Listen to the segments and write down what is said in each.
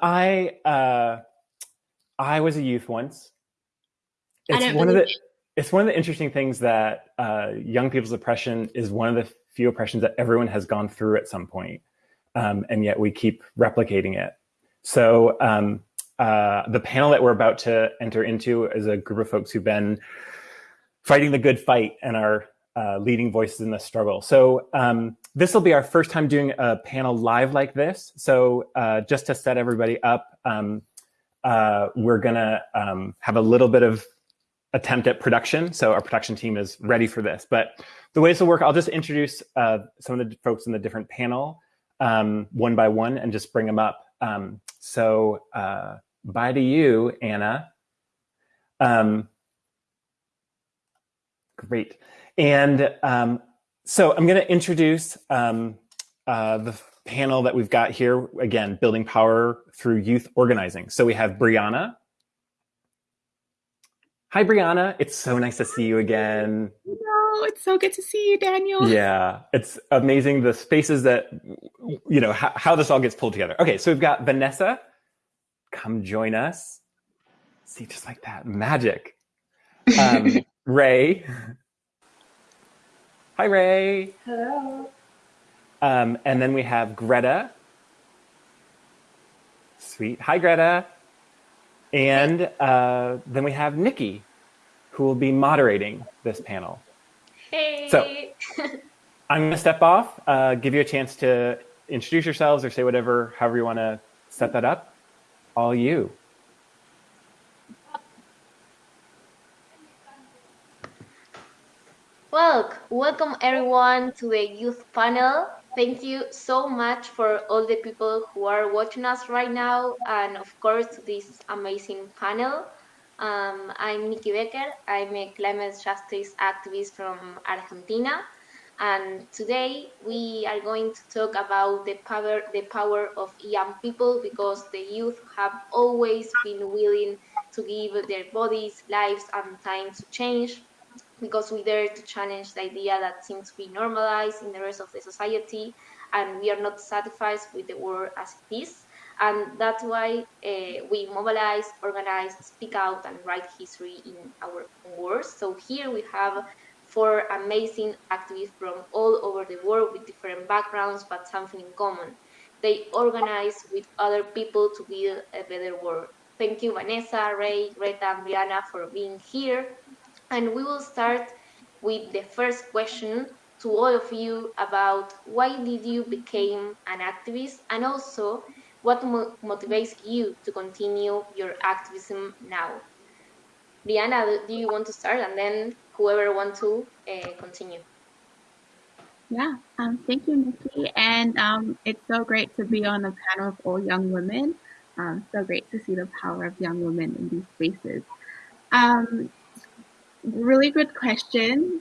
I uh, I was a youth once. It's one of the it's one of the interesting things that uh, young people's oppression is one of the few oppressions that everyone has gone through at some point, um, and yet we keep replicating it. So um, uh, the panel that we're about to enter into is a group of folks who've been fighting the good fight and are uh, leading voices in the struggle. So um, this will be our first time doing a panel live like this. So uh, just to set everybody up, um, uh, we're gonna um, have a little bit of attempt at production. So our production team is ready for this. But the way this will work, I'll just introduce uh, some of the folks in the different panel um, one by one and just bring them up. Um, so uh, bye to you, Anna. Um, great. And um, so I'm going to introduce um, uh, the panel that we've got here. Again, building power through youth organizing. So we have Brianna. Hi, Brianna. It's so nice to see you again. No, it's so good to see you, Daniel. Yeah, it's amazing the spaces that, you know, how, how this all gets pulled together. Okay, so we've got Vanessa. Come join us. See, just like that, magic. Um, Ray. Hi, Ray. Hello. Um, and then we have Greta. Sweet. Hi, Greta. And uh, then we have Nikki, who will be moderating this panel. Hey. So I'm going to step off, uh, give you a chance to introduce yourselves or say whatever, however you want to set that up. All you. Well, welcome everyone to the youth panel. Thank you so much for all the people who are watching us right now, and of course, this amazing panel. Um, I'm Nikki Becker. I'm a climate justice activist from Argentina, and today we are going to talk about the power, the power of young people, because the youth have always been willing to give their bodies, lives, and time to change because we dare to challenge the idea that seems to be normalized in the rest of the society and we are not satisfied with the world as it is. And that's why uh, we mobilize, organize, speak out, and write history in our words. So here we have four amazing activists from all over the world with different backgrounds, but something in common. They organize with other people to build a better world. Thank you, Vanessa, Ray, Greta, and Brianna for being here. And we will start with the first question to all of you about why did you become an activist and also what mo motivates you to continue your activism now. Brianna, do you want to start and then whoever want to uh, continue? Yeah, um, thank you, Nikki. And um, it's so great to be on the panel of all young women. Um, so great to see the power of young women in these spaces. Um, really good question.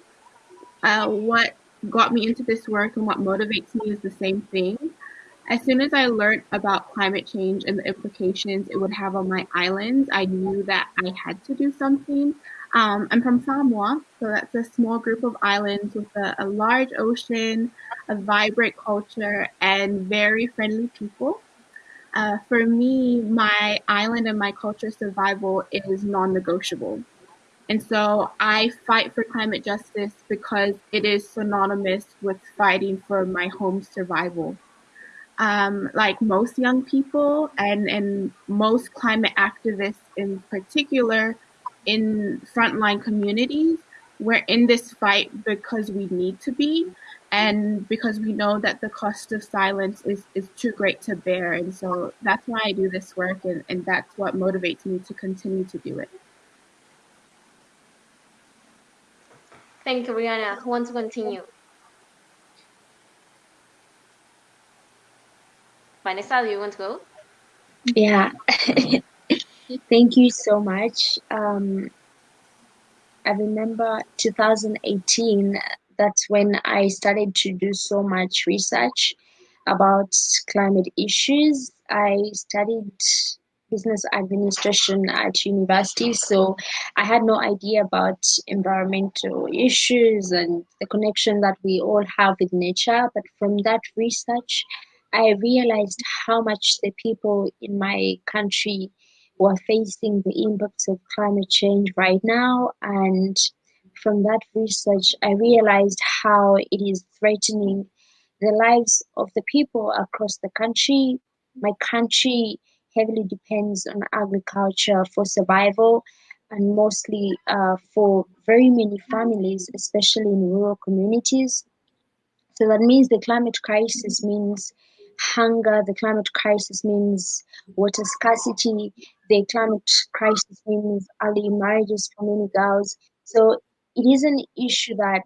Uh, what got me into this work and what motivates me is the same thing. As soon as I learned about climate change and the implications it would have on my islands, I knew that I had to do something. Um, I'm from Samoa, so that's a small group of islands with a, a large ocean, a vibrant culture, and very friendly people. Uh, for me, my island and my culture survival is non negotiable. And so I fight for climate justice because it is synonymous with fighting for my home survival. Um, like most young people and, and most climate activists in particular in frontline communities, we're in this fight because we need to be and because we know that the cost of silence is, is too great to bear. And so that's why I do this work and, and that's what motivates me to continue to do it. Thank you, Brianna. Who wants to continue? Vanessa, do you want to go? Yeah. Thank you so much. Um, I remember 2018, that's when I started to do so much research about climate issues. I studied business administration at university, so I had no idea about environmental issues and the connection that we all have with nature. But from that research, I realized how much the people in my country were facing the impacts of climate change right now. And from that research, I realized how it is threatening the lives of the people across the country. My country heavily depends on agriculture for survival and mostly uh, for very many families, especially in rural communities. So that means the climate crisis means hunger, the climate crisis means water scarcity, the climate crisis means early marriages for many girls. So it is an issue that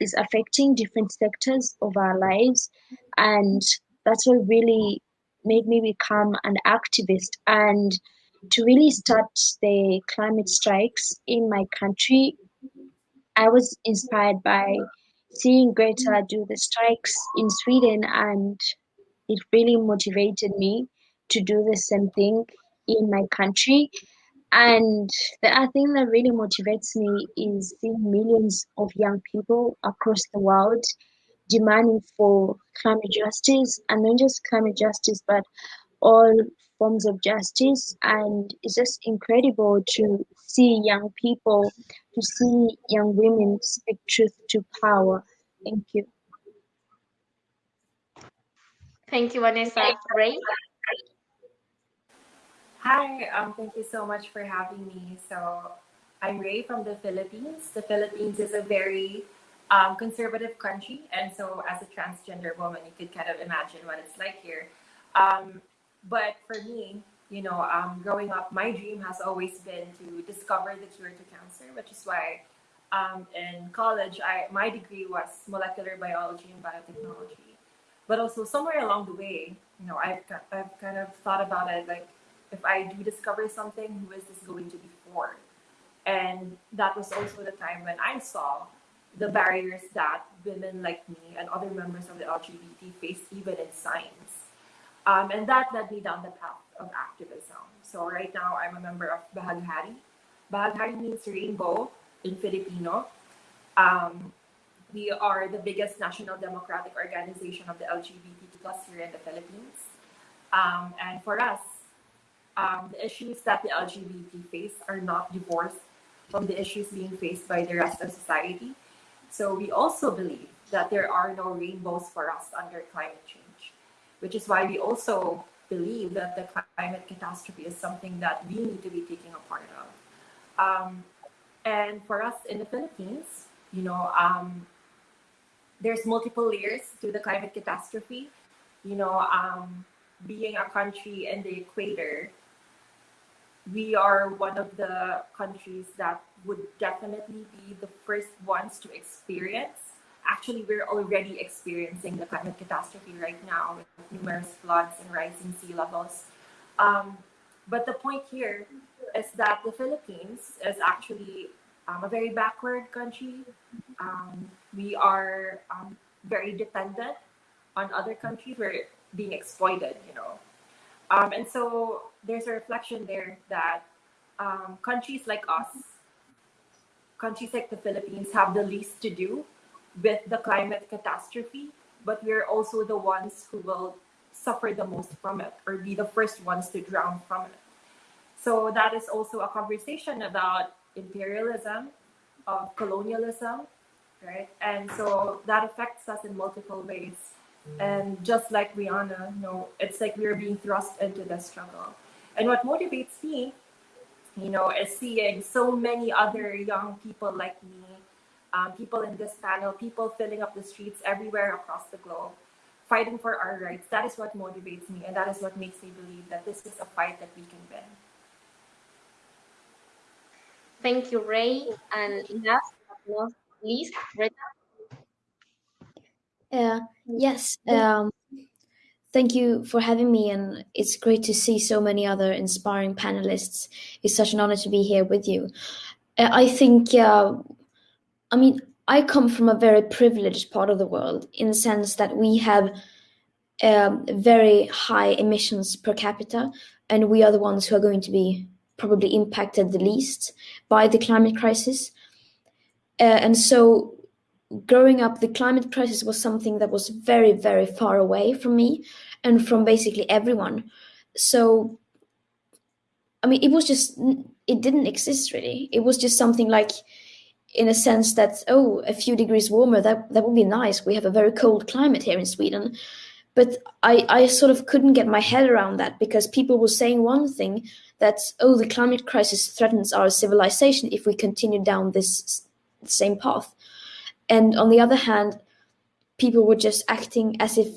is affecting different sectors of our lives. And that's what really made me become an activist and to really start the climate strikes in my country. I was inspired by seeing Greta do the strikes in Sweden, and it really motivated me to do the same thing in my country. And the other thing that really motivates me is seeing millions of young people across the world demanding for climate justice, and not just climate justice, but all forms of justice. And it's just incredible to see young people, to see young women speak truth to power. Thank you. Thank you, Vanessa. Ray? Hi, um, thank you so much for having me. So, I'm Ray from the Philippines. The Philippines is a very um, conservative country, and so as a transgender woman, you could kind of imagine what it's like here. Um, but for me, you know, um, growing up, my dream has always been to discover the cure to cancer, which is why um, in college, I my degree was molecular biology and biotechnology. But also somewhere along the way, you know, I've, I've kind of thought about it like, if I do discover something, who is this going to be for? And that was also the time when I saw the barriers that women like me and other members of the LGBT face even in science. Um, and that led me down the path of activism. So right now I'm a member of Bahaghari. Bahaghari means rainbow in Filipino. Um, we are the biggest national democratic organization of the LGBT plus here in the Philippines. Um, and for us, um, the issues that the LGBT face are not divorced from the issues being faced by the rest of society. So we also believe that there are no rainbows for us under climate change, which is why we also believe that the climate catastrophe is something that we need to be taking a part of. Um, and for us in the Philippines, you know, um, there's multiple layers to the climate catastrophe. You know, um, being a country in the equator, we are one of the countries that would definitely be the first ones to experience. Actually, we're already experiencing the climate catastrophe right now with numerous floods and rising sea levels. Um, but the point here is that the Philippines is actually um, a very backward country. Um, we are um, very dependent on other countries. We're being exploited, you know. Um, and so there's a reflection there that um, countries like us, countries like the Philippines, have the least to do with the climate catastrophe, but we're also the ones who will suffer the most from it or be the first ones to drown from it. So that is also a conversation about imperialism, of colonialism, right? And so that affects us in multiple ways. And just like Brianna, you know, it's like we're being thrust into the struggle. And what motivates me, you know, is seeing so many other young people like me, um, people in this panel, people filling up the streets everywhere across the globe, fighting for our rights. That is what motivates me, and that is what makes me believe that this is a fight that we can win. Thank you, Ray. And last but not least, Greta. Uh, yes, um, thank you for having me, and it's great to see so many other inspiring panelists. It's such an honor to be here with you. Uh, I think, uh, I mean, I come from a very privileged part of the world in the sense that we have um, very high emissions per capita, and we are the ones who are going to be probably impacted the least by the climate crisis. Uh, and so growing up, the climate crisis was something that was very, very far away from me. and from basically everyone. So, I mean, it was just, it didn't exist really. It was just something like, in a sense that, oh, a few degrees warmer, that, that would be nice. We have a very cold climate here in Sweden. But I, I sort of couldn't get my head around that because people were saying one thing that, oh, the climate crisis threatens our civilization if we continue down this same path. And on the other hand, people were just acting as if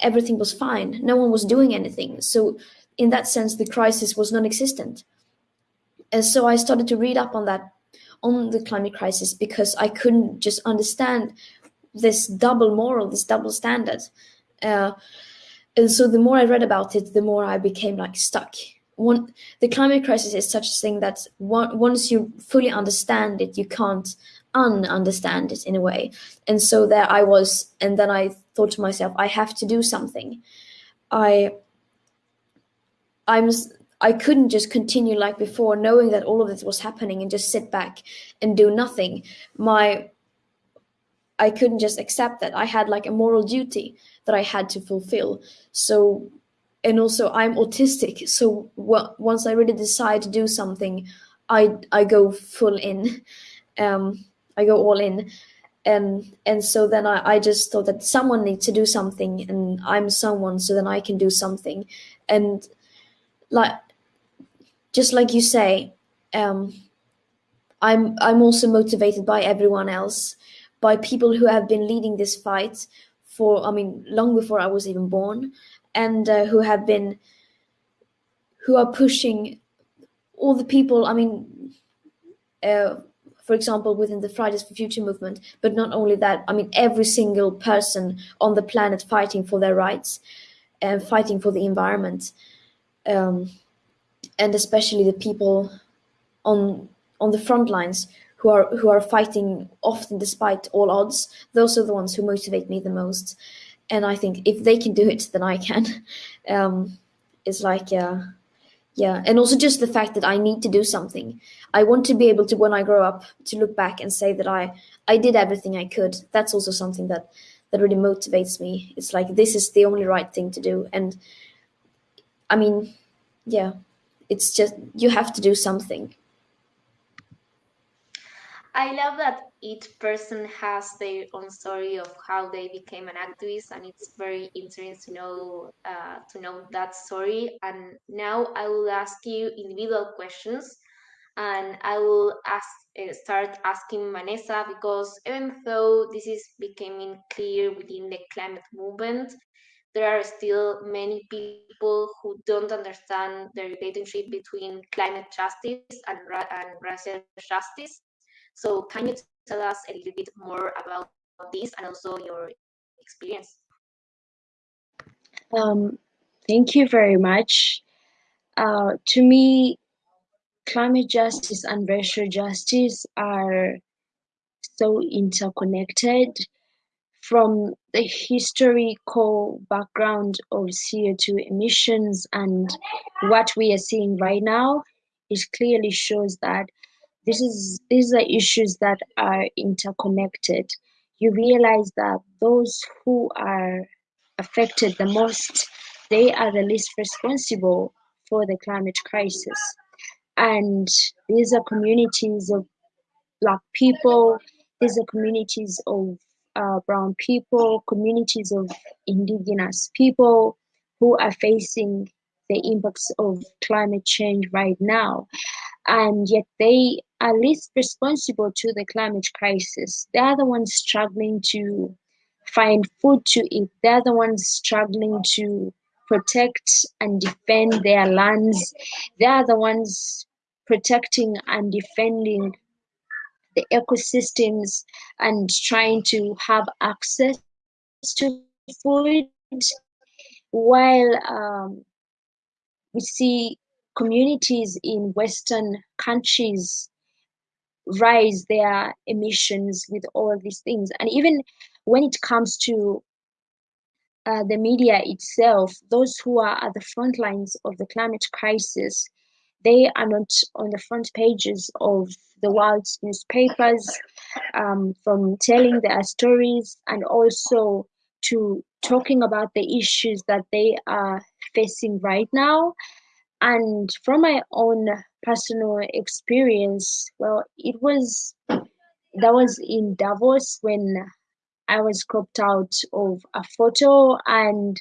everything was fine. No one was doing anything. So in that sense, the crisis was non-existent. And so I started to read up on that, on the climate crisis, because I couldn't just understand this double moral, this double standard. Uh, and so the more I read about it, the more I became like stuck. One, the climate crisis is such a thing that one, once you fully understand it, you can't un-understand it in a way. And so there I was, and then I thought to myself, I have to do something. I, I'm, I couldn't just continue like before, knowing that all of this was happening and just sit back and do nothing. My, I couldn't just accept that. I had like a moral duty that I had to fulfill. So, and also I'm autistic. So once I really decide to do something, I I go full in. Um, I go all in. And and so then I, I just thought that someone needs to do something and I'm someone so then I can do something. And like just like you say, um, I'm I'm also motivated by everyone else, by people who have been leading this fight for I mean long before I was even born, and uh, who have been who are pushing all the people. I mean, uh, for example, within the Fridays for Future movement. But not only that, I mean, every single person on the planet fighting for their rights and fighting for the environment. Um, and especially the people on on the front lines who are who are fighting often despite all odds. Those are the ones who motivate me the most. And I think if they can do it, then I can. Um, it's like, uh, yeah and also just the fact that i need to do something. I want to be able to when i grow up to look back and say that i i did everything i could. That's also something that that really motivates me. It's like this is the only right thing to do. And i mean yeah it's just you have to do something. I love that each person has their own story of how they became an activist, and it's very interesting to know uh, to know that story. And now I will ask you individual questions, and I will ask uh, start asking Vanessa because even though this is becoming clear within the climate movement, there are still many people who don't understand the relationship between climate justice and, and racial justice. So can you tell us a little bit more about this and also your experience? Um, thank you very much. Uh, to me, climate justice and racial justice are so interconnected from the historical background of CO2 emissions and what we are seeing right now, it clearly shows that this is these are issues that are interconnected. You realize that those who are affected the most they are the least responsible for the climate crisis. And these are communities of black people these are communities of uh, brown people communities of indigenous people who are facing the impacts of climate change right now and yet they are least responsible to the climate crisis. They are the ones struggling to find food to eat. They're the ones struggling to protect and defend their lands. They are the ones protecting and defending the ecosystems and trying to have access to food while um, we see communities in Western countries raise their emissions with all of these things. And even when it comes to uh, the media itself, those who are at the front lines of the climate crisis, they are not on the front pages of the world's newspapers um, from telling their stories and also to talking about the issues that they are facing right now. And from my own personal experience, well, it was that was in Davos when I was cropped out of a photo, and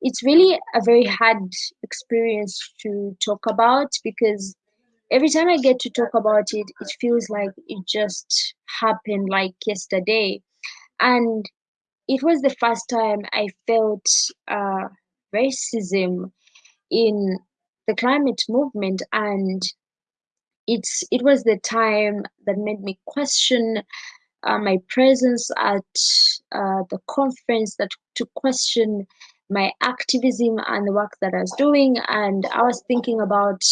it's really a very hard experience to talk about because every time I get to talk about it, it feels like it just happened like yesterday. And it was the first time I felt uh, racism in the climate movement, and it's it was the time that made me question uh, my presence at uh, the conference, that to question my activism and the work that I was doing, and I was thinking about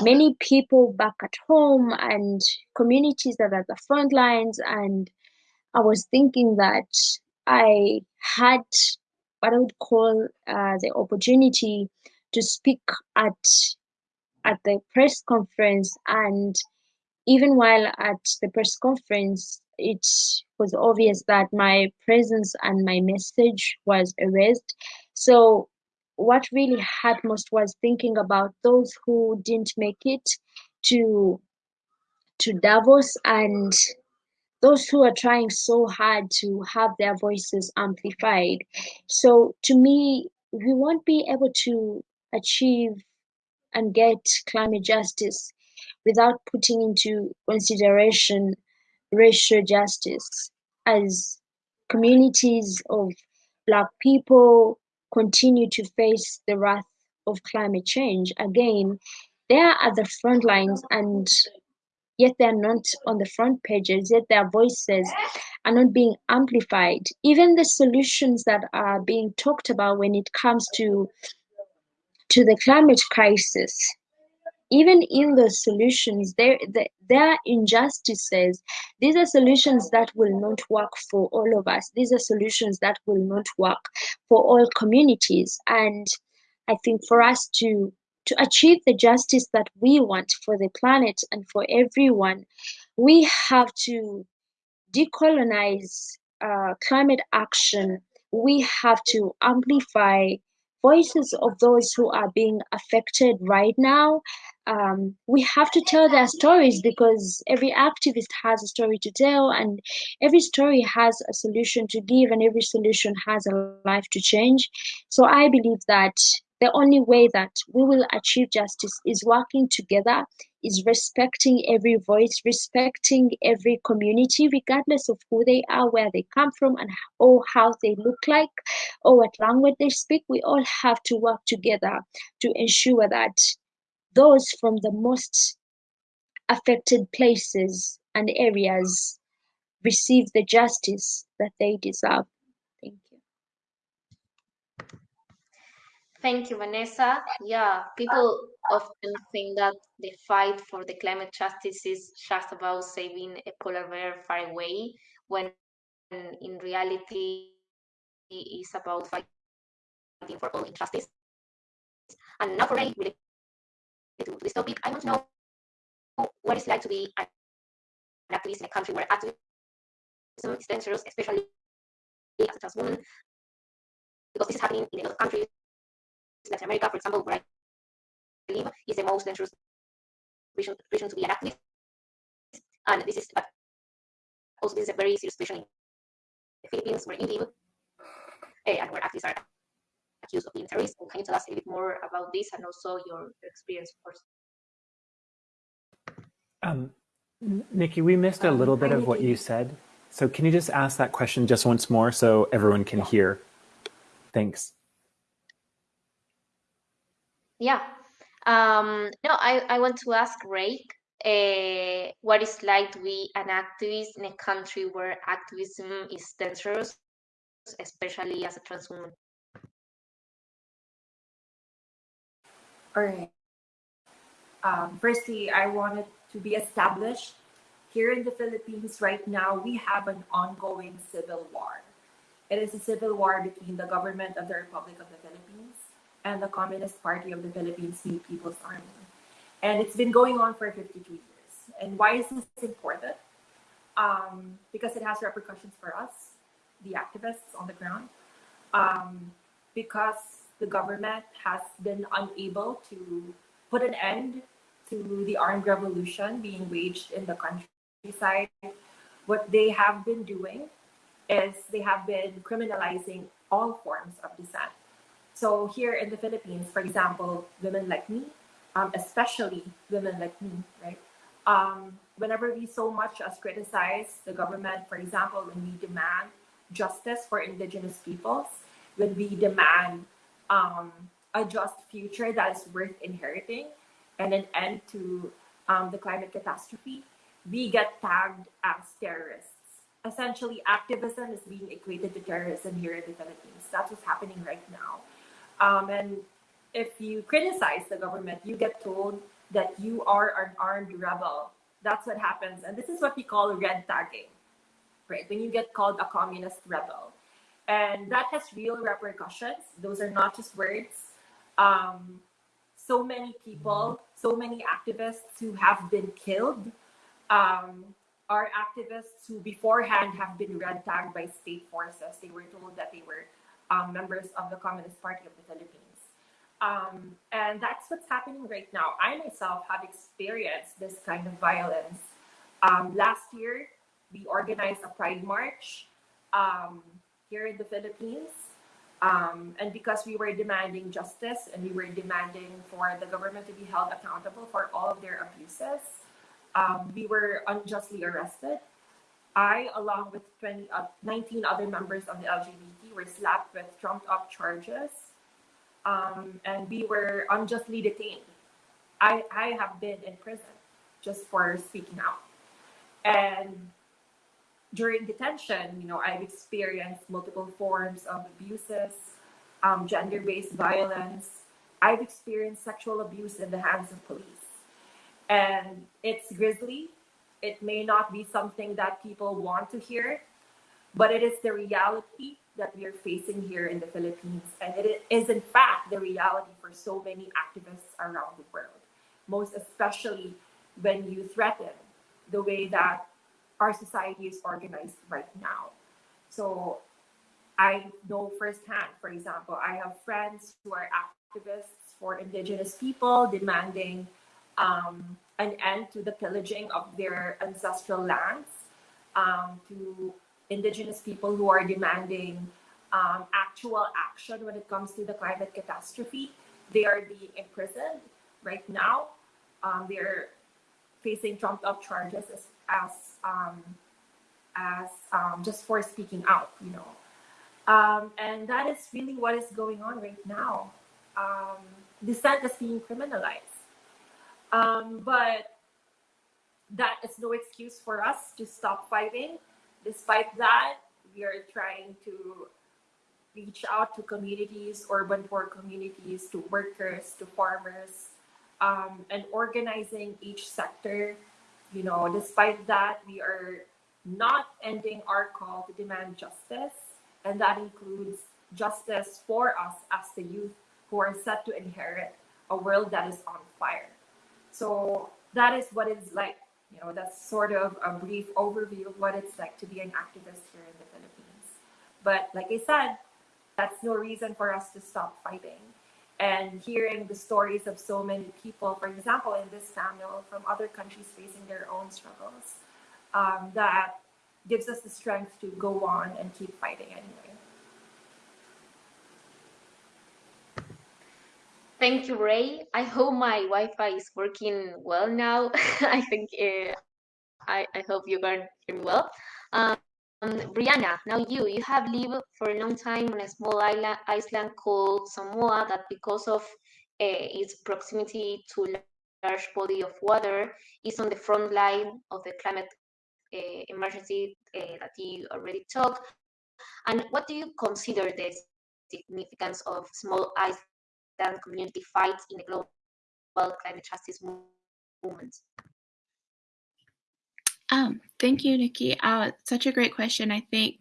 many people back at home and communities that are at the front lines and I was thinking that I had what I would call uh, the opportunity to speak at at the press conference, and even while at the press conference, it was obvious that my presence and my message was erased. So, what really hurt most was thinking about those who didn't make it to to Davos and those who are trying so hard to have their voices amplified. So to me, we won't be able to achieve and get climate justice without putting into consideration racial justice as communities of black people continue to face the wrath of climate change again they are at the front lines and yet they're not on the front pages, yet their voices are not being amplified. Even the solutions that are being talked about when it comes to to the climate crisis, even in the solutions, there there are injustices. These are solutions that will not work for all of us. These are solutions that will not work for all communities. And I think for us to to achieve the justice that we want for the planet and for everyone, we have to decolonize uh, climate action. We have to amplify voices of those who are being affected right now. Um, we have to tell their stories because every activist has a story to tell, and every story has a solution to give, and every solution has a life to change. So I believe that the only way that we will achieve justice is working together, is respecting every voice, respecting every community, regardless of who they are, where they come from, and or how they look like, or what language they speak. We all have to work together to ensure that those from the most affected places and areas receive the justice that they deserve. Thank you, Thank you, Vanessa. Yeah, people often think that the fight for the climate justice is just about saving a polar bear far away, when in reality it is about fighting for all injustice. And now for me, related to this topic, I want to know what it's like to be an activist in a country where activism is dangerous, especially as a trans woman, because this is happening in of countries Latin America, for example, where I live, is the most dangerous region, region to be an activist. And this is but also this is a very serious situation in the Philippines where you live, uh, and where activists are accused of being terrorists. Can you tell us a bit more about this and also your, your experience, of course? Um, Nikki, we missed a um, little bit of what you said. So can you just ask that question just once more so everyone can hear? Thanks. Yeah. Um, no, I, I want to ask Ray uh, what like to be an activist in a country where activism is dangerous, especially as a trans woman. All right. Um, firstly, I wanted to be established here in the Philippines right now. We have an ongoing civil war. It is a civil war between the government of the Republic of the Philippines and the Communist Party of the Philippines New People's Army. And it's been going on for 52 years. And why is this important? Um, because it has repercussions for us, the activists on the ground. um, because the government has been unable to put an end to the armed revolution being waged in the countryside, what they have been doing is they have been criminalizing all forms of dissent. So here in the Philippines, for example, women like me, um, especially women like me, right? Um, whenever we so much as criticize the government, for example, when we demand justice for indigenous peoples, when we demand um, a just future that is worth inheriting and an end to um, the climate catastrophe, we get tagged as terrorists. Essentially, activism is being equated to terrorism here in the Philippines. That's what's happening right now. Um, and if you criticize the government, you get told that you are an armed rebel. That's what happens. And this is what we call red tagging, right? When you get called a communist rebel. And that has real repercussions. Those are not just words. Um, so many people, so many activists who have been killed um, are activists who beforehand have been red tagged by state forces. They were told that they were um, members of the Communist Party of the Philippines. Um, and that's what's happening right now. I myself have experienced this kind of violence. Um, last year, we organized a Pride March um, here in the Philippines. Um, and because we were demanding justice and we were demanding for the government to be held accountable for all of their abuses, um, we were unjustly arrested. I, along with 20, uh, 19 other members of the LGBT, were slapped with trumped up charges um, and we were unjustly detained. I, I have been in prison just for speaking out. And during detention, you know, I've experienced multiple forms of abuses, um, gender-based violence. I've experienced sexual abuse in the hands of police. And it's grisly. It may not be something that people want to hear, but it is the reality that we are facing here in the Philippines. And it is, in fact, the reality for so many activists around the world, most especially when you threaten the way that our society is organized right now. So I know firsthand, for example, I have friends who are activists for indigenous people demanding um, an end to the pillaging of their ancestral lands, um, to indigenous people who are demanding um, actual action when it comes to the climate catastrophe. They are being imprisoned right now. Um, they're facing trumped up charges as, as, um, as um, just for speaking out, you know. Um, and that is really what is going on right now. Um, dissent is being criminalized. but that is no excuse for us to stop fighting Despite that, we are trying to reach out to communities, urban poor communities, to workers, to farmers, um, and organizing each sector. You know, despite that, we are not ending our call to demand justice, and that includes justice for us as the youth who are set to inherit a world that is on fire. So that is what it's like you know, that's sort of a brief overview of what it's like to be an activist here in the Philippines. But like I said, that's no reason for us to stop fighting. And hearing the stories of so many people, for example, in this panel from other countries facing their own struggles, um, that gives us the strength to go on and keep fighting anyway. Thank you, Ray. I hope my Wi-Fi is working well now. I think uh, I, I hope you can hear me well. Um, Brianna, now you, you have lived for a long time on a small island, island called Samoa that because of uh, its proximity to large body of water is on the front line of the climate uh, emergency uh, that you already talked. And what do you consider the significance of small and community fights in the global climate justice movement? Um, thank you, Nikki. Uh, such a great question. I think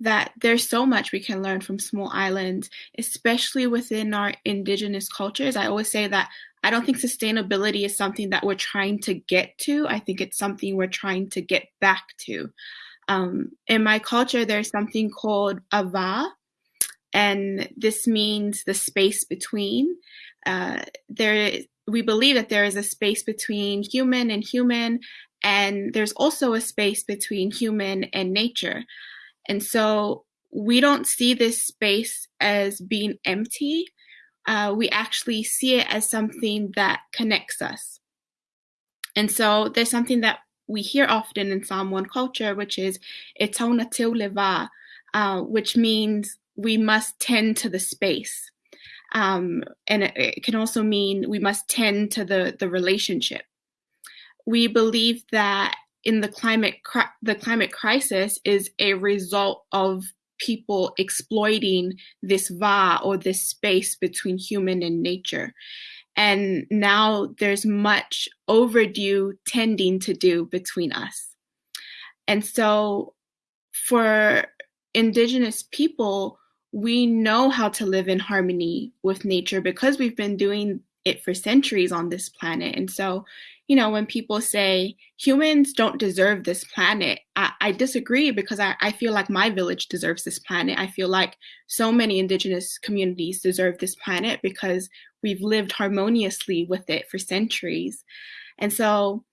that there's so much we can learn from small islands, especially within our indigenous cultures. I always say that I don't think sustainability is something that we're trying to get to. I think it's something we're trying to get back to. Um, in my culture, there's something called ava, and this means the space between. Uh, there, we believe that there is a space between human and human, and there's also a space between human and nature. And so we don't see this space as being empty. Uh, we actually see it as something that connects us. And so there's something that we hear often in Samoan culture, which is etona leva, uh, which means we must tend to the space. Um, and it, it, can also mean we must tend to the, the relationship. We believe that in the climate the climate crisis is a result of people exploiting this va or this space between human and nature. And now there's much overdue tending to do between us. And so for indigenous people, we know how to live in harmony with nature because we've been doing it for centuries on this planet. And so, you know, when people say humans don't deserve this planet, I, I disagree because I, I, feel like my village deserves this planet. I feel like so many indigenous communities deserve this planet because we've lived harmoniously with it for centuries. And so,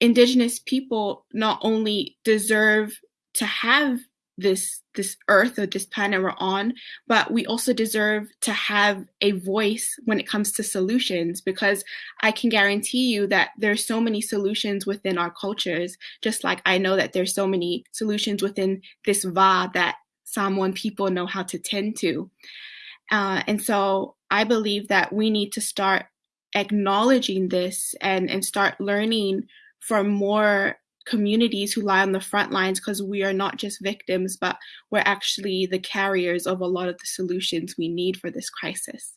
indigenous people not only deserve to have this this earth or this planet we're on but we also deserve to have a voice when it comes to solutions because i can guarantee you that there's so many solutions within our cultures just like i know that there's so many solutions within this va that Samoan people know how to tend to. Uh, and so i believe that we need to start acknowledging this and and start learning from more communities who lie on the front lines because we are not just victims, but we're actually the carriers of a lot of the solutions we need for this crisis.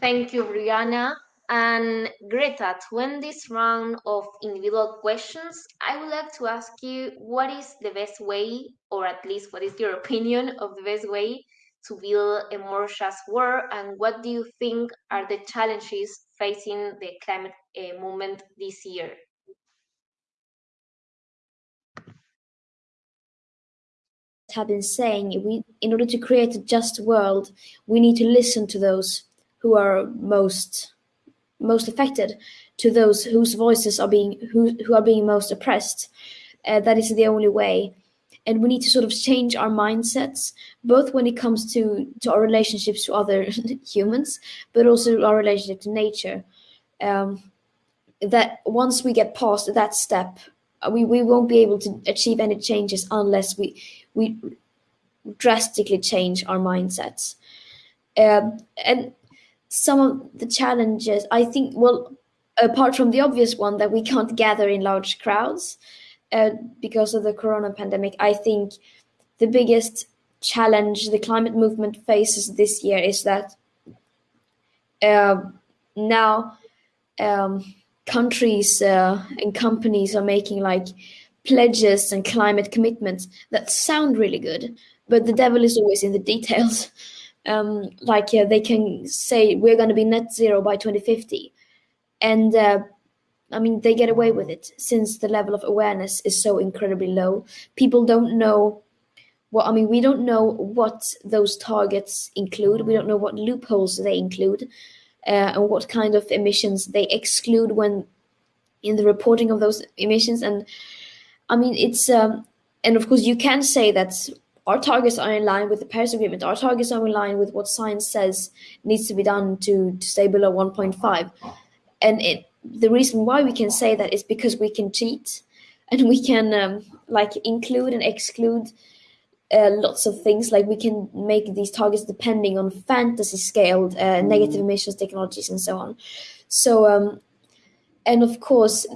Thank you, Brianna. And Greta, to end this round of individual questions, I would like to ask you what is the best way, or at least what is your opinion of the best way to build a more just world, and what do you think are the challenges facing the climate uh, movement this year? Have been saying we in order to create a just world we need to listen to those who are most most affected to those whose voices are being who, who are being most oppressed. Uh, that is the only way and we need to sort of change our mindsets both when it comes to to our relationships to other humans but also our relationship to nature. Um, that once we get past that step uh, we, we won't be able to achieve any changes unless we we drastically change our mindsets. Um, and some of the challenges i think well apart from the obvious one that we can't gather in large crowds uh, because of the corona pandemic, I think the biggest challenge the climate movement faces this year is that uh, now um, countries uh, and companies are making like pledges and climate commitments that sound really good, but the devil is always in the details. Um, like they can say we're going to be net zero by 2050, and uh, I mean, they get away with it since the level of awareness is so incredibly low. People don't know what, I mean, we don't know what those targets include. We don't know what loopholes they include uh, and what kind of emissions they exclude when in the reporting of those emissions. And I mean, it's, um, and of course, you can say that our targets are in line with the Paris Agreement. Our targets are in line with what science says needs to be done to, to stay below 1.5. And it, the reason why we can say that is because we can cheat and we can um, like include and exclude uh, lots of things. Like we can make these targets depending on fantasy scaled uh, negative emissions technologies and so on. So um, and of course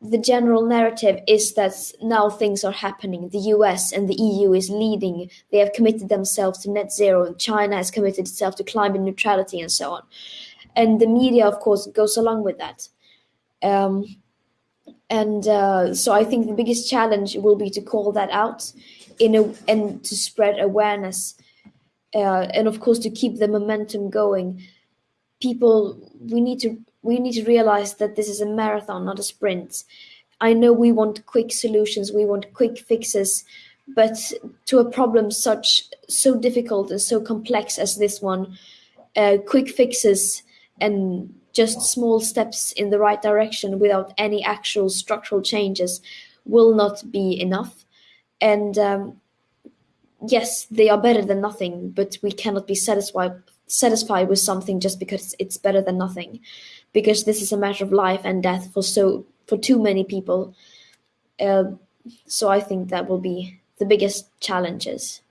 the general narrative is that now things are happening. The us and the eu is leading. They have committed themselves to net zero. China has committed itself to climate neutrality and so on. And the media of course goes along with that um, and uh, so I think the biggest challenge will be to call that out in a and to spread awareness uh, and of course to keep the momentum going. People we need to we need to realize that this is a marathon not a sprint. I know we want quick solutions we want quick fixes but to a problem such so difficult and so complex as this one, uh, quick fixes and just small steps in the right direction without any actual structural changes will not be enough. And um, yes, they are better than nothing, but we cannot be satisfied satisfied with something just because it's better than nothing, because this is a matter of life and death for so for too many people. Uh, so I think that will be the biggest challenges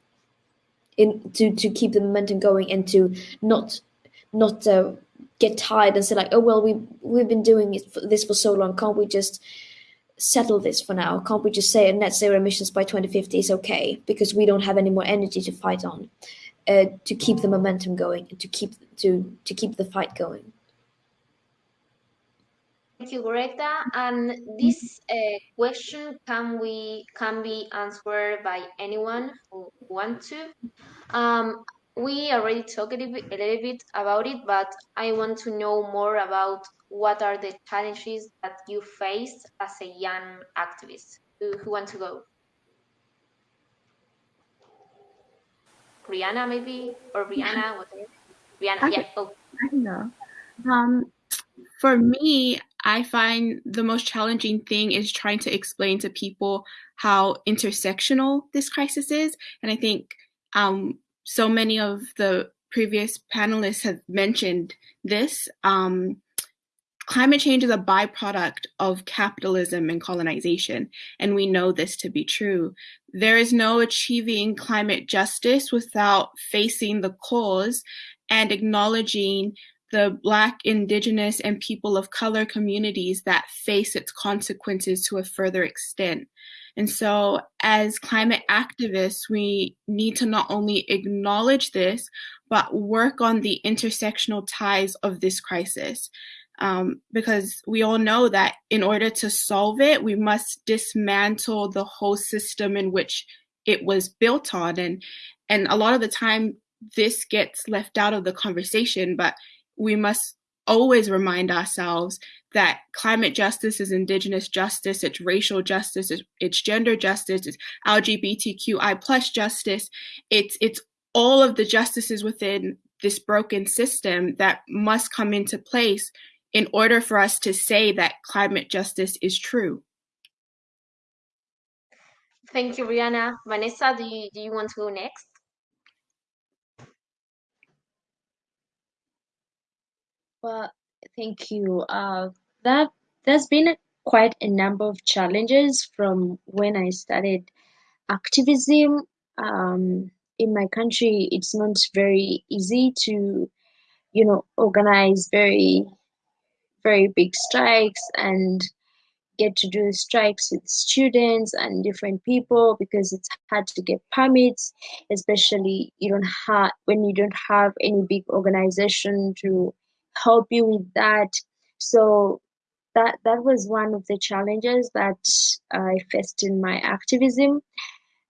in to to keep the momentum going and to not not uh, get tired and say like, oh well, we we've been doing this for so long. Can't we just settle this for now? Can't we just say net zero emissions by 2050 is okay because we don't have any more energy to fight on, uh, to keep the momentum going and to keep to to keep the fight going. Thank you, Greta. And this uh, question can we can be answered by anyone who want to. Um, we already talked a little, bit, a little bit about it, but I want to know more about what are the challenges that you face as a young activist. Who, who want to go? Brianna, maybe, or Brianna, whatever. Brianna, yeah, go. I know. Um, for me, I find the most challenging thing is trying to explain to people how intersectional this crisis is. And I think um, so many of the previous panelists have mentioned this. Um, climate change is a byproduct of capitalism and colonization, and we know this to be true. There is no achieving climate justice without facing the cause and acknowledging the Black, Indigenous, and people of color communities that face its consequences to a further extent. And so, as climate activists, we need to not only acknowledge this, but work on the intersectional ties of this crisis. Um, because we all know that in order to solve it, we must dismantle the whole system in which it was built on. And, and a lot of the time, this gets left out of the conversation, but we must always remind ourselves that climate justice is indigenous justice, it's racial justice, it's, it's gender justice, it's LGBTQI plus justice, it's it's all of the justices within this broken system that must come into place in order for us to say that climate justice is true. Thank you, Brianna. Vanessa, do you, do you want to go next? Well, thank you. Uh, that there's been quite a number of challenges from when I started activism. Um, in my country, it's not very easy to, you know, organize very, very big strikes and get to do strikes with students and different people because it's hard to get permits, especially you don't have when you don't have any big organization to help you with that. So that that was one of the challenges that I faced in my activism.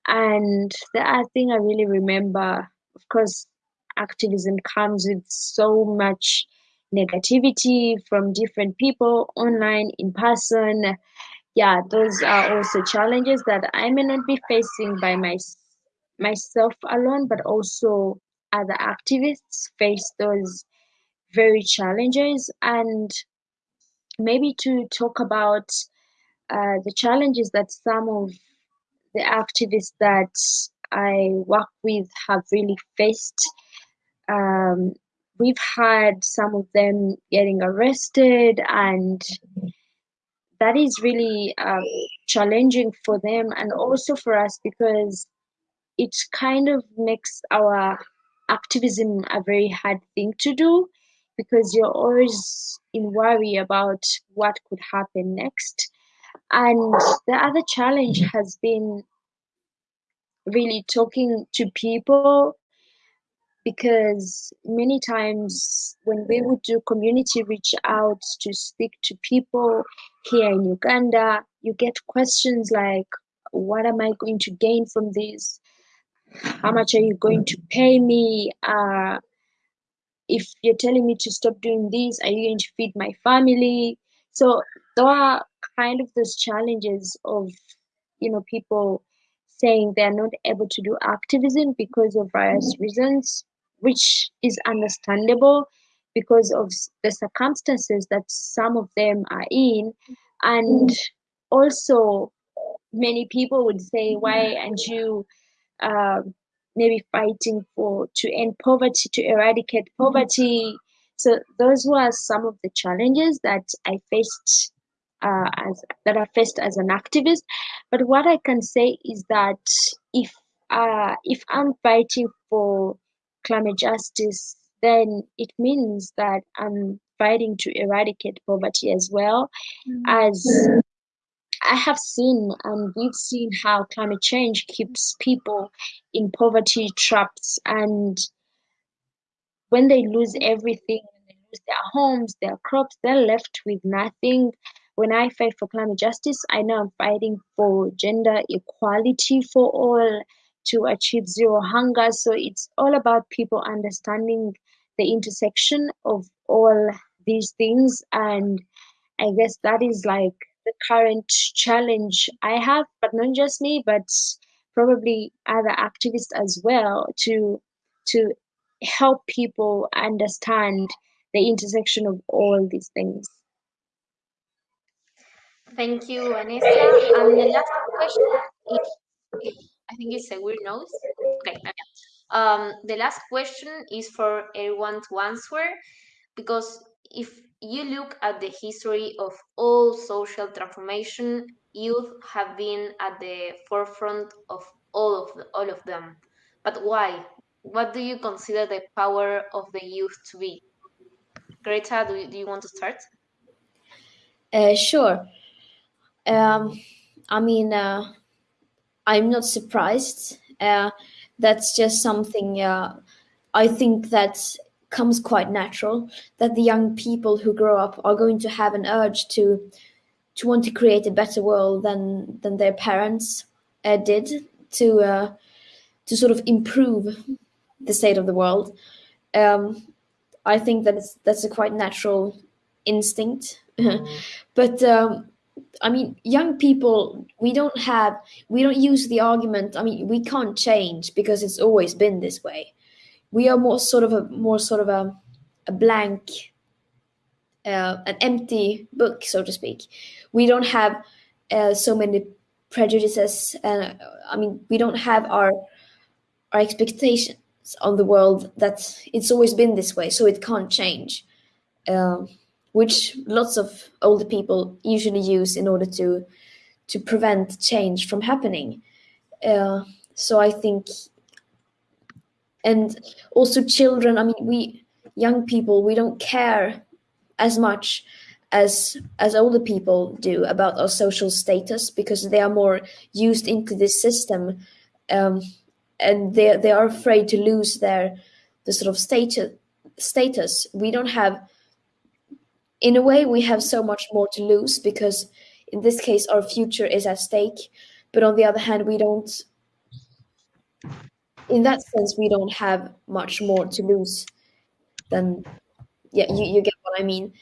And the other thing I really remember, of course, activism comes with so much negativity from different people online, in person. Yeah, those are also challenges that I may not be facing by my, myself alone, but also other activists face those very challenges and maybe to talk about uh, the challenges that some of the activists that I work with have really faced. Um, we've had some of them getting arrested, and that is really um, challenging for them and also for us because it kind of makes our activism a very hard thing to do because you're always in worry about what could happen next. And the other challenge has been really talking to people because many times when we would do community reach out to speak to people here in Uganda, you get questions like, What am I going to gain from this? How much are you going to pay me? Uh, if you're telling me to stop doing this, are you going to feed my family? So there are kind of those challenges of, you know, people saying they're not able to do activism because of various reasons, which is understandable because of the circumstances that some of them are in. And also, many people would say, why aren't you uh, maybe fighting for to end poverty, to eradicate poverty? So those were some of the challenges that I faced uh, as that I faced as an activist. But what I can say is that if uh, if I'm fighting for climate justice, then it means that I'm fighting to eradicate poverty as well mm-hmm. as I have seen and we've seen how climate change keeps people in poverty traps and when they lose everything, they lose their homes, their crops, they're left with nothing. When I fight for climate justice, I know I'm fighting for gender equality for all to achieve zero hunger. So it's all about people understanding the intersection of all these things. And I guess that is like the current challenge I have, but not just me, but probably other activists as well to to help people understand the intersection of all these things. Thank you, Vanessa. And the last question is, I think it's a weird nose. Okay. Um, the last question is for everyone to answer because if you look at the history of all social transformation, youth have been at the forefront of all of the, all of them. But why? What do you consider the power of the youth to be? Greta, do you, do you want to start? Uh, sure. Um, I mean, uh, I'm not surprised. Uh, that's just something uh, I think that comes quite natural. That the young people who grow up are going to have an urge to to want to create a better world than than their parents uh, did to uh, to sort of improve the state of the world. Um, I think that that's a quite natural instinct. but um, I mean, young people, we don't have, we don't use the argument. I mean, we can't change because it's always been this way. We are more sort of a more sort of a, a blank, uh, an empty book, so to speak. We don't have uh, so many prejudices, and I mean, we don't have our our expectations on the world that it's always been this way, so it can't change. Um, which lots of older people usually use in order to to prevent change from happening. Uh, so I think, and also children. I mean, we young people we don't care as much as as older people do about our social status because they are more used into this system, um, and they they are afraid to lose their the sort of status status. We don't have in a way we have so much more to lose because in this case our future is at stake but on the other hand we don't in that sense we don't have much more to lose than yeah you, you get what i mean.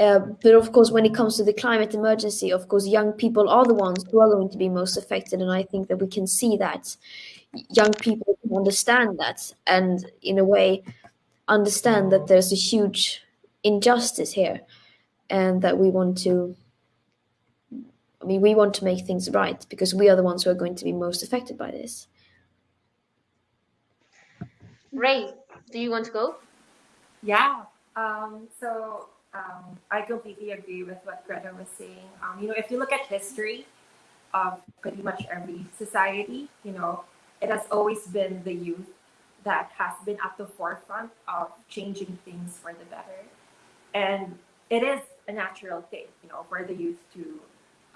Uh, but of course when it comes to the climate emergency of course young people are the ones who are going to be most affected and i think that we can see that. Young people understand that and in a way understand that there's a huge injustice here and that we want to I mean we want to make things right because we are the ones who are going to be most affected by this. Ray, do you want to go? Yeah. Um, so um, I completely agree with what Greta was saying. Um, you know, if you look at history of pretty much every society, you know, it has always been the youth that has been at the forefront of changing things for the better. And it is a natural thing, you know, for the youth to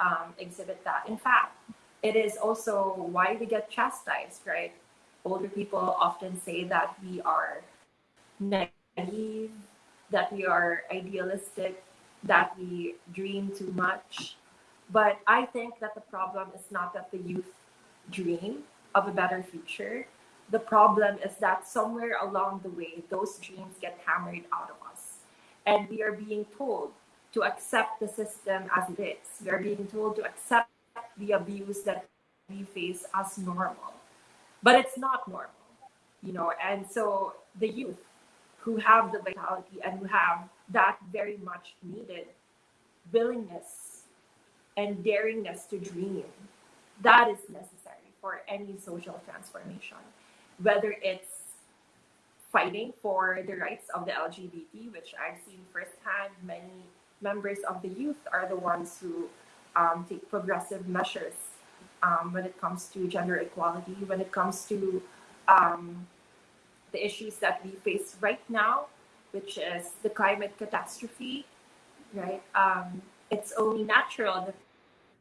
um, exhibit that. In fact, it is also why we get chastised, right? Older people often say that we are naive, that we are idealistic, that we dream too much. But I think that the problem is not that the youth dream of a better future. The problem is that somewhere along the way, those dreams get hammered out of us. And we are being told to accept the system as it is. We are being told to accept the abuse that we face as normal, but it's not normal, you know. And so the youth who have the vitality and who have that very much needed willingness and daringness to dream, that is necessary for any social transformation, whether it's fighting for the rights of the LGBT, which I've seen firsthand. Many members of the youth are the ones who um, take progressive measures um, when it comes to gender equality, when it comes to um, the issues that we face right now, which is the climate catastrophe, right? Um, it's only natural that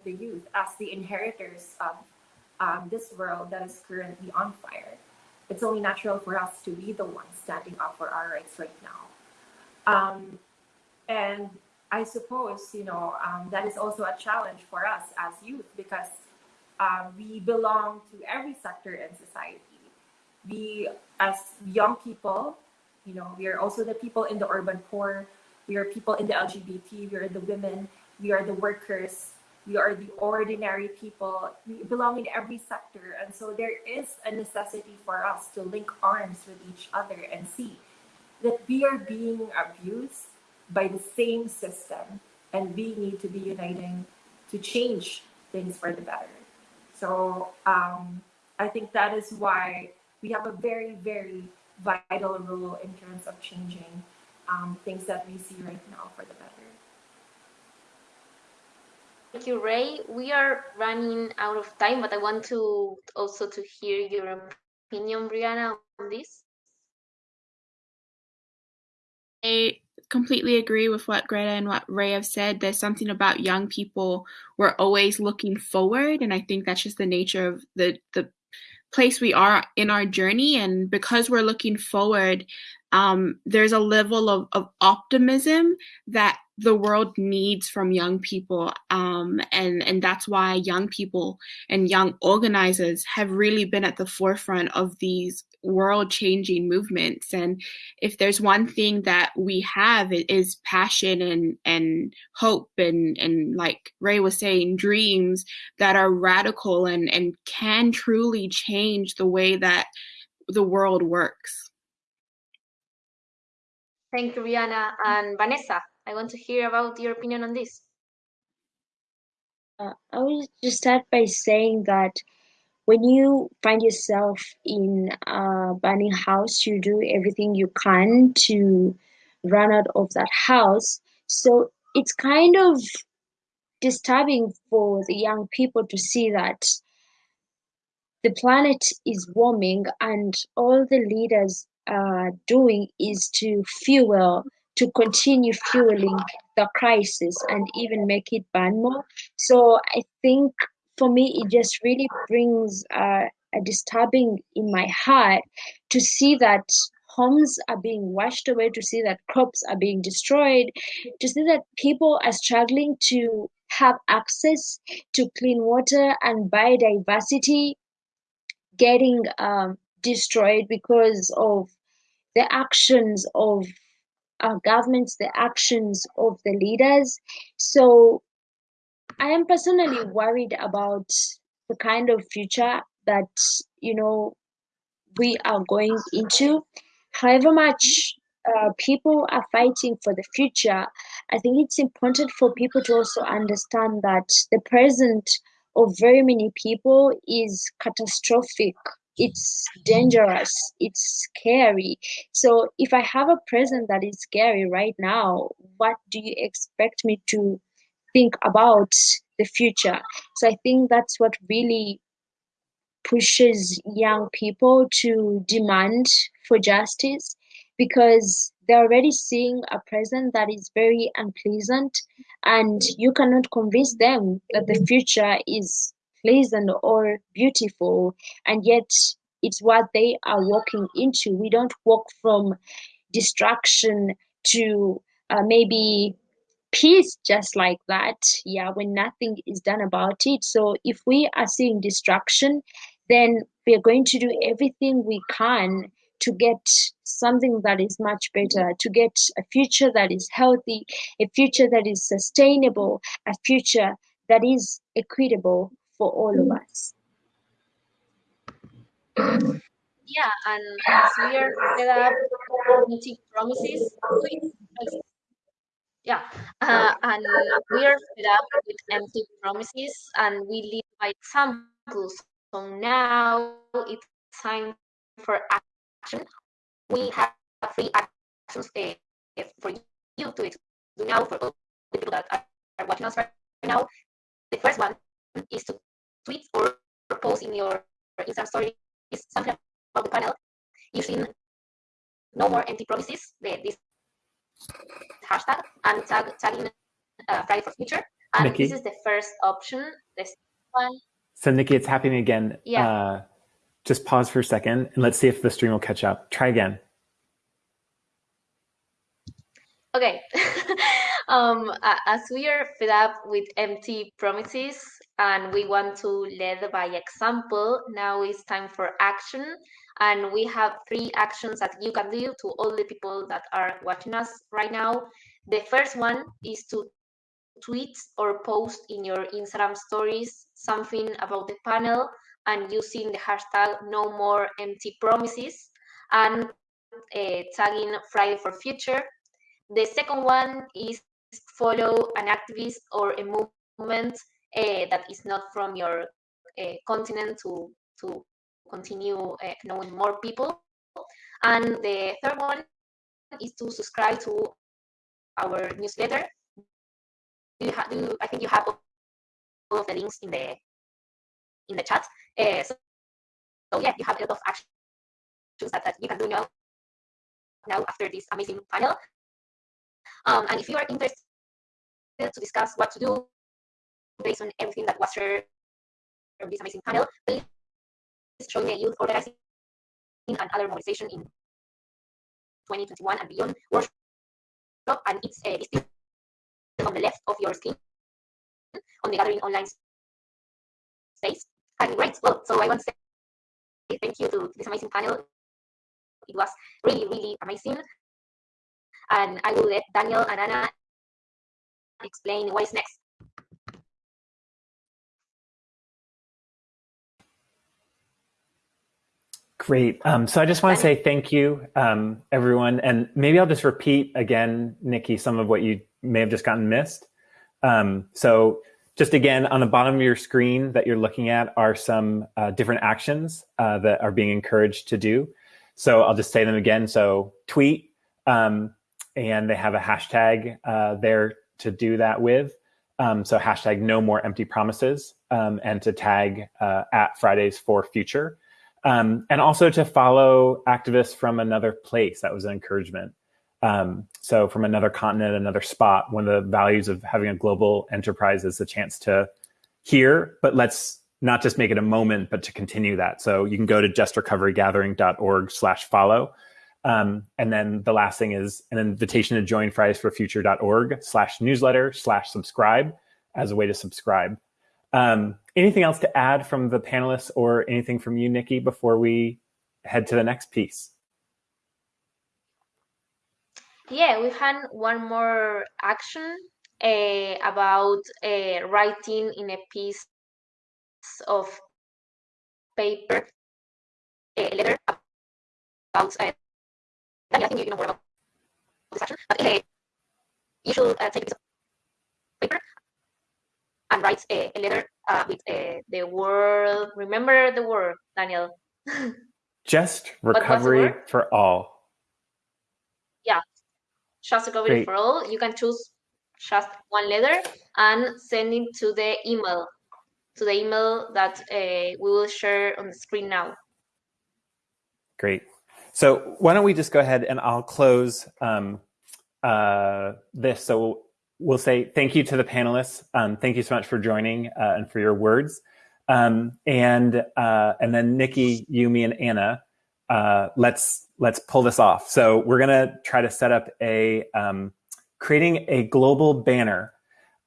the youth, as the inheritors of um, this world that is currently on fire, it's only natural for us to be the ones standing up for our rights right now. Um, and I suppose, you know, um, that is also a challenge for us as youth because um, we belong to every sector in society. We, as young people, you know, we are also the people in the urban poor. We are people in the LGBT. We are the women. We are the workers we are the ordinary people we belong in every sector and so there is a necessity for us to link arms with each other and see that we are being abused by the same system and we need to be uniting to change things for the better so um, i think that is why we have a very very vital role in terms of changing um, things that we see right now for the better Thank you, Ray. We are running out of time, but I want to also to hear your opinion, Brianna, on this. I completely agree with what Greta and what Ray have said. There's something about young people. We're always looking forward, and I think that's just the nature of the the place we are in our journey. And because we're looking forward, um, there's a level of, of optimism that the world needs from young people um, and and that's why young people and young organizers have really been at the forefront of these world changing movements and if there's one thing that we have it is passion and and hope and and like ray was saying dreams that are radical and and can truly change the way that the world works Thank you, Brianna. And Vanessa, I want to hear about your opinion on this. Uh, I will just start by saying that when you find yourself in a burning house, you do everything you can to run out of that house. So it's kind of disturbing for the young people to see that the planet is warming and all the leaders are doing is to fuel to continue fueling the crisis and even make it burn more. So I think for me, it just really brings uh, a disturbing in my heart to see that homes are being washed away, to see that crops are being destroyed, to see that people are struggling to have access to clean water and biodiversity getting um, destroyed because of the actions of our governments, the actions of the leaders. So I am personally worried about the kind of future that, you know, we are going into. However much uh, people are fighting for the future, I think it's important for people to also understand that the present of very many people is catastrophic. It's dangerous. It's scary. So if i have a present that is scary right now what do you expect me to think about the future. So i think that's what really pushes young people to demand for justice because they're already seeing a present that is very unpleasant and you cannot convince them that the future is pleasant or beautiful. And yet it's what they are walking into. We don't walk from destruction to uh, maybe peace just like that yeah when nothing is done about it so if we are seeing destruction then we are going to do everything we can to get something that is much better, to get a future that is healthy, a future that is sustainable, a future that is equitable for all of mm-hmm. us. Yeah, and as we are fed up with promises, yeah, uh, and we are fed up with empty promises, and we lead by examples. So now it's time for action. We have three actions uh, for you to do now for all the people that are watching us right now. The first one is to tweet or post in your Instagram story is something about the panel using no more empty promises, the, this hashtag, and tag, tagging uh, Friday for Future. And Nikki? this is the first option. The one. So Nikki, it's happening again. Yeah. Uh, just pause for a second and let's see if the stream will catch up. Try again. Okay. um, as we are fed up with empty promises and we want to lead by example, now it's time for action. And we have three actions that you can do to all the people that are watching us right now. The first one is to tweet or post in your Instagram stories something about the panel and using the hashtag no more empty promises and uh, tagging Friday for Future. The second one is follow an activist or a movement uh, that is not from your uh, continent to, to continue uh, knowing more people. And the third one is to subscribe to our newsletter. You have, do, I think you have all of the links in the in the chat. Uh, so, so, yeah, you have a lot of actions that, that you can do now, now after this amazing panel. Um, and if you are interested to discuss what to do based on everything that was shared from this amazing panel, please join the youth organizing and other mobilization in 2021 and beyond workshop. And it's uh, listed on the left of your screen on the gathering online space. And great. Well, so I want to say thank you to this amazing panel. It was really, really amazing. And I will let Daniel and Anna explain what is next. Great. Um, so I just want to say thank you, um, everyone. And maybe I'll just repeat again, Nikki, some of what you may have just gotten missed. Um, so just again, on the bottom of your screen that you're looking at are some uh, different actions uh, that are being encouraged to do. So I'll just say them again. So tweet, um, and they have a hashtag uh, there to do that with. Um, so hashtag no more empty promises um, and to tag uh, at Fridays for Future. Um, and also to follow activists from another place. That was an encouragement. Um, so from another continent, another spot, one of the values of having a global enterprise is the chance to hear, but let's not just make it a moment, but to continue that. So you can go to justrecoverygathering.org slash follow. Um, and then the last thing is an invitation to join fridaysforfuture.org slash newsletter slash subscribe as a way to subscribe. Um, anything else to add from the panelists or anything from you, Nikki, before we head to the next piece? Yeah, we had one more action uh, about uh, writing in a piece of paper, a letter about. Uh, I think you know more about this action, but uh, you should take a piece of paper and write a, a letter uh, with uh, the word. Remember the word, Daniel. just recovery for all. Yeah, just recovery Great. for all. You can choose just one letter and send it to the email, to the email that uh, we will share on the screen now. Great. So why don't we just go ahead and I'll close um, uh, this. So we'll say thank you to the panelists. Um, thank you so much for joining uh, and for your words. Um, and uh, and then Nikki, Yumi, and Anna, uh, let's let's pull this off. So we're gonna try to set up a um, creating a global banner,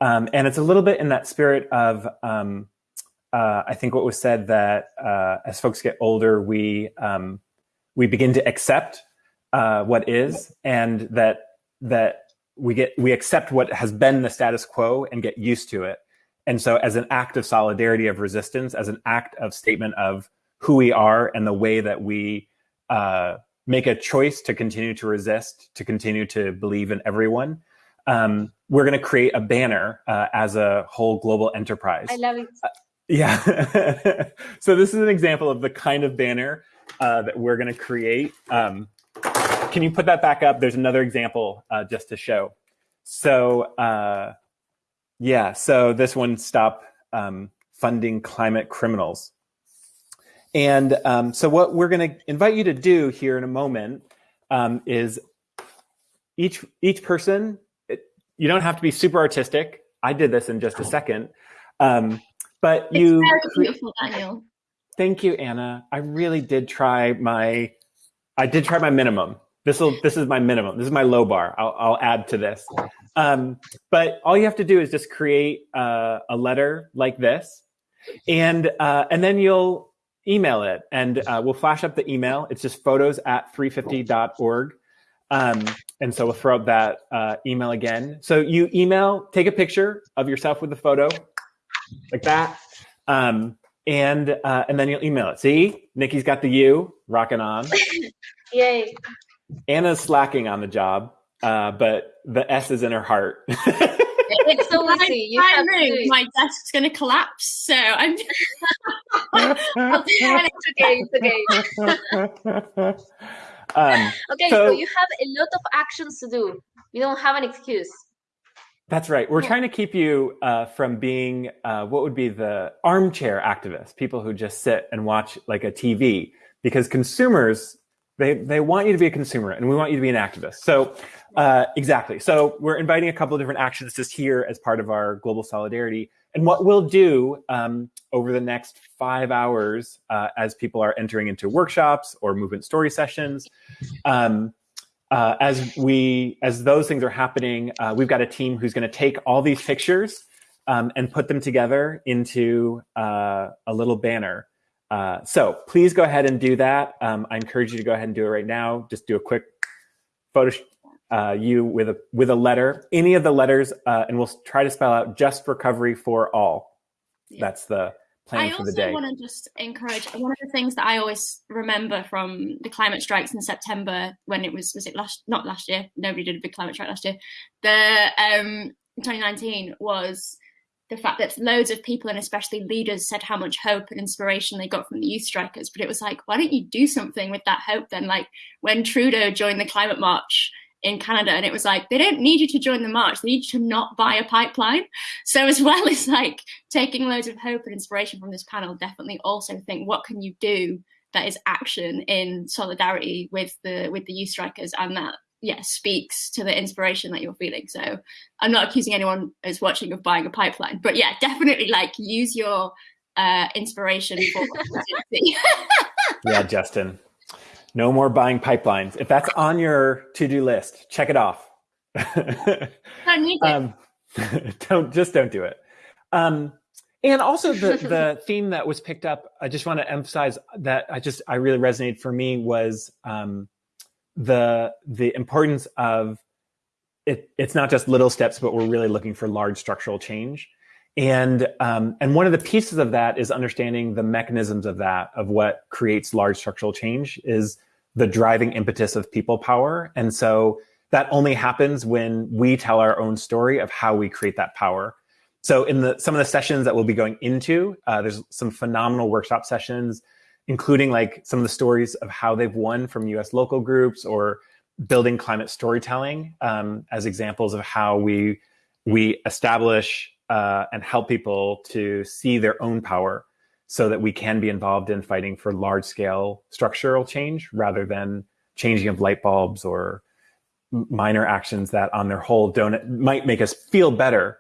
um, and it's a little bit in that spirit of um, uh, I think what was said that uh, as folks get older, we um, we begin to accept uh, what is, and that that we get we accept what has been the status quo and get used to it. And so as an act of solidarity of resistance, as an act of statement of who we are and the way that we uh, make a choice to continue to resist, to continue to believe in everyone, um, we're going to create a banner uh, as a whole global enterprise. I love it. Uh, yeah. so this is an example of the kind of banner uh, that we're going to create. Um, can you put that back up? There's another example uh, just to show. So uh, yeah, so this one, stop um, funding climate criminals. And um, so what we're going to invite you to do here in a moment um, is each each person. It, you don't have to be super artistic. I did this in just a second, um, but it's you. Very beautiful, Daniel. Thank you, Anna. I really did try my. I did try my minimum. This will. This is my minimum. This is my low bar. I'll, I'll add to this. Um, but all you have to do is just create uh, a letter like this, and uh, and then you'll email it, and uh, we'll flash up the email. It's just photos at 350.org. Um, and so we'll throw up that uh, email again. So you email, take a picture of yourself with the photo, like that, um, and uh, and then you'll email it. See, Nikki's got the U rocking on. Yay! Anna's slacking on the job, uh, but the S is in her heart. it's so easy. You have to. My desk's going to collapse, so I'm. it's okay. It's okay. Um, okay, so- so, you have a lot of actions to do. You don't have an excuse. That's right. We're trying to keep you uh, from being uh, what would be the armchair activists, people who just sit and watch like a TV, because consumers they they want you to be a consumer and we want you to be an activist. So uh, exactly. So we're inviting a couple of different actions just here as part of our global solidarity. And what we'll do um, over the next five hours, uh, as people are entering into workshops or movement story sessions, um, uh, as we as those things are happening, uh, we've got a team who's going to take all these pictures um, and put them together into uh, a little banner. Uh, so please go ahead and do that. Um, I encourage you to go ahead and do it right now. Just do a quick photo uh, you with a with a letter, any of the letters, uh, and we'll try to spell out just recovery for all. Yeah. That's the plan I for the also day. want to just encourage one of the things that I always remember from the climate strikes in September when it was was it last not last year nobody did a big climate strike last year the um 2019 was the fact that loads of people and especially leaders said how much hope and inspiration they got from the youth strikers. But it was like why don't you do something with that hope then? Like when Trudeau joined the climate march in Canada and it was like they don't need you to join the march. They need you to not buy a pipeline. So as well as like taking loads of hope and inspiration from this panel definitely also think what can you do that is action in solidarity with the with the youth strikers and that yeah speaks to the inspiration that you're feeling so i'm not accusing anyone who's watching of buying a pipeline but yeah definitely like use your uh inspiration for yeah, Justin. No more buying pipelines. If that's on your to-do list, check it off. It. um, don't just don't do it. Um, and also the the theme that was picked up. I just want to emphasize that I just I really resonated for me was um, the the importance of it. It's not just little steps, but we're really looking for large structural change. And um, and one of the pieces of that is understanding the mechanisms of that of what creates large structural change is the driving impetus of people power. And so that only happens when we tell our own story of how we create that power. So in the some of the sessions that we'll be going into, uh, there's some phenomenal workshop sessions, including like some of the stories of how they've won from U.S. local groups or building climate storytelling um, as examples of how we we establish uh, and help people to see their own power so that we can be involved in fighting for large scale structural change rather than changing of light bulbs or minor actions that on their whole don't might make us feel better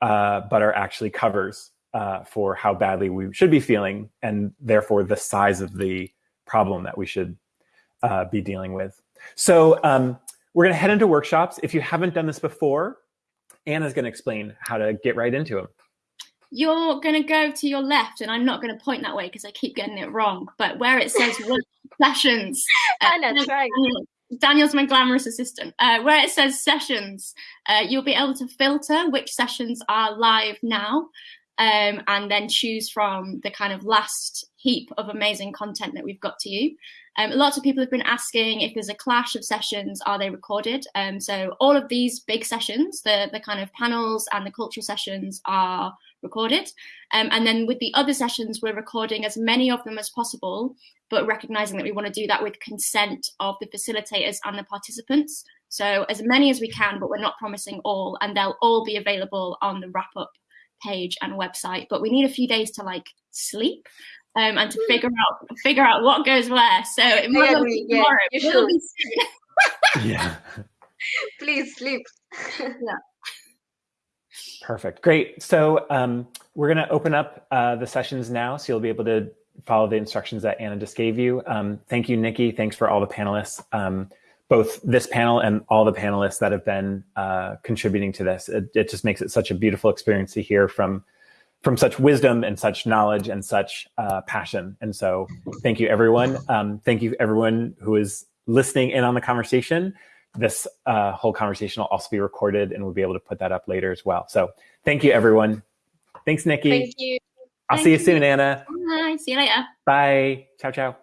uh, but are actually covers uh, for how badly we should be feeling and therefore the size of the problem that we should uh, be dealing with so um, we're going to head into workshops if you haven't done this before anna's going to explain how to get right into them you're going to go to your left, and I'm not going to point that way because I keep getting it wrong. But where it says sessions, uh, Anna, try. Daniel's my glamorous assistant. Uh, where it says sessions, uh, you'll be able to filter which sessions are live now. Um, and then choose from the kind of last heap of amazing content that we've got to you. Um, lots of people have been asking if there's a clash of sessions, are they recorded? Um, so all of these big sessions, the, the kind of panels and the cultural sessions are recorded. Um, and then with the other sessions, we're recording as many of them as possible, but recognizing that we want to do that with consent of the facilitators and the participants. So as many as we can, but we're not promising all, and they'll all be available on the wrap up page and website. But we need a few days to like sleep um, and to figure out figure out what goes where. So it might not be tomorrow. Yeah, be yeah. Please sleep. yeah. Perfect. Great. So um, we're going to open up uh, the sessions now, so you'll be able to follow the instructions that Anna just gave you. Um, thank you, Nikki. Thanks for all the panelists, um, both this panel and all the panelists that have been uh, contributing to this. It, it, just makes it such a beautiful experience to hear from from such wisdom and such knowledge and such uh, passion. And so, thank you, everyone. Um, thank you, everyone who is listening in on the conversation this uh, whole conversation will also be recorded and we'll be able to put that up later as well. So thank you, everyone. Thanks, Nikki. Thank you. I'll thank see you, you soon, Anna. Bye. See you later. Bye. Ciao, ciao.